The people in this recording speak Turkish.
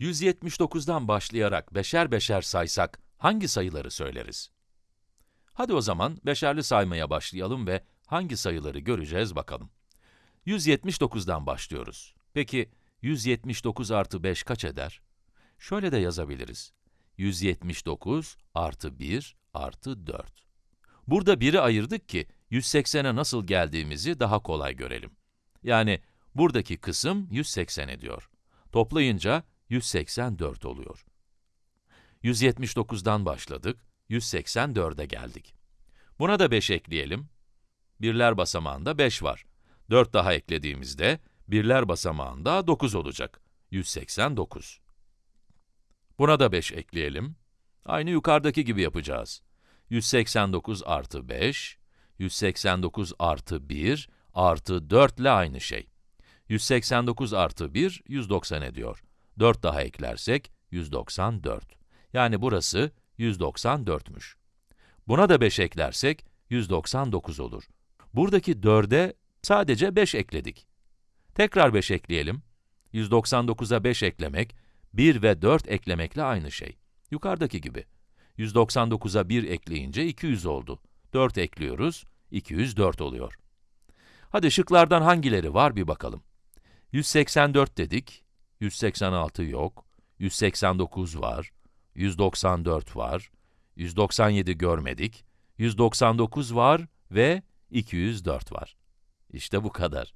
179'dan başlayarak beşer beşer saysak hangi sayıları söyleriz? Hadi o zaman beşerli saymaya başlayalım ve hangi sayıları göreceğiz bakalım. 179'dan başlıyoruz. Peki 179 artı 5 kaç eder? Şöyle de yazabiliriz. 179 artı 1 artı 4. Burada 1'i ayırdık ki 180'e nasıl geldiğimizi daha kolay görelim. Yani buradaki kısım 180 ediyor. Toplayınca 184 oluyor. 179'dan başladık, 184'e geldik. Buna da 5 ekleyelim. Birler basamağında 5 var. 4 daha eklediğimizde, birler basamağında 9 olacak. 189. Buna da 5 ekleyelim. Aynı yukarıdaki gibi yapacağız. 189 artı 5, 189 artı 1 artı 4 ile aynı şey. 189 artı 1, 190 ediyor. 4 daha eklersek, 194. Yani burası 194'müş. Buna da 5 eklersek, 199 olur. Buradaki 4'e sadece 5 ekledik. Tekrar 5 ekleyelim. 199'a 5 eklemek, 1 ve 4 eklemekle aynı şey. Yukarıdaki gibi. 199'a 1 ekleyince 200 oldu. 4 ekliyoruz, 204 oluyor. Hadi şıklardan hangileri var bir bakalım. 184 dedik, 186 yok, 189 var, 194 var, 197 görmedik, 199 var ve 204 var. İşte bu kadar.